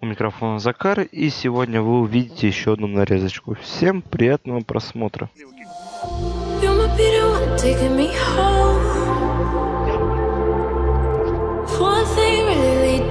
У микрофона Закар, и сегодня вы увидите еще одну нарезочку. Всем приятного просмотра. One thing really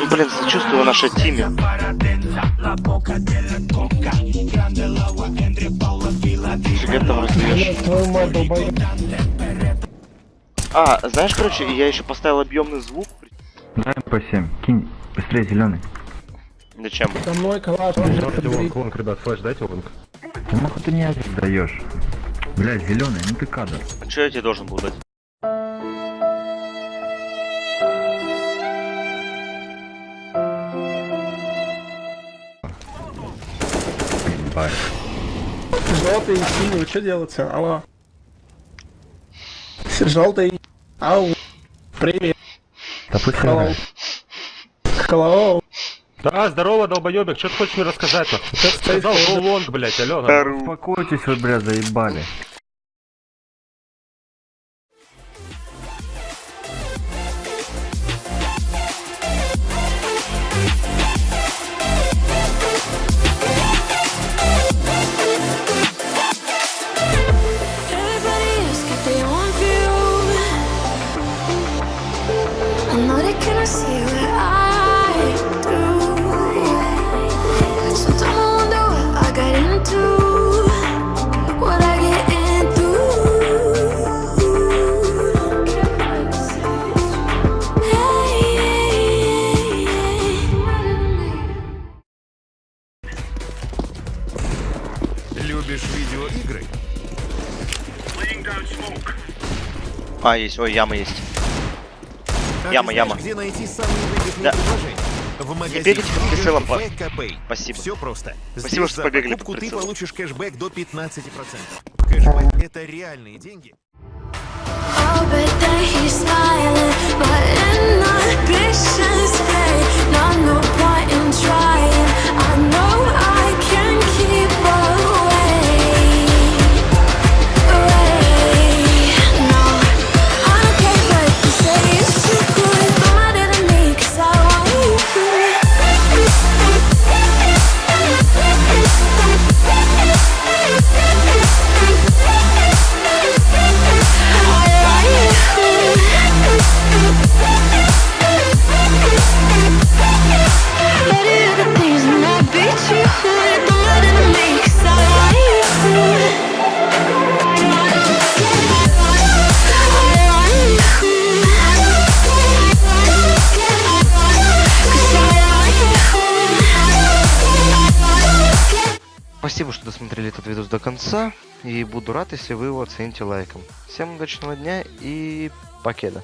Ну, блин, сочувствую нашей тиме. Фига там долбоёб. А, знаешь, короче, я еще поставил объемный звук. Дай по 7. Кинь быстрее зеленый. Зачем? За мной калаш. Long, long, ребят, flash, дайте long. Нахуй ты мне один даешь? Блять, зеленый, ну ты кадр. А что я тебе должен был дать? Бай. Желтый и синий, что делается? Алло. Желтый. Ау. Привет. Да пусть Hello. Hello. Да, здорово, долбоебик, что ты хочешь мне рассказать? нахуй? Сказал, лонг, блять, алё. Успокойтесь вы, бля, заебали. Любишь видеоигры? А, есть, ой, яма есть. А Яма, знаешь, яма. Где найти самые выгодные Да. предложения? В магазине бегайте под прицелом, ФКП. Спасибо. Все просто. Спасибо, Здесь что побегали покупку под ты получишь кэшбэк до 15%. Кэшбэк это реальные деньги. Oh, but then he's smiling, but inhibitions fade. No, no Спасибо, что досмотрели этот видос до конца. И буду рад, если вы его оцените лайком. Всем удачного дня и покеда.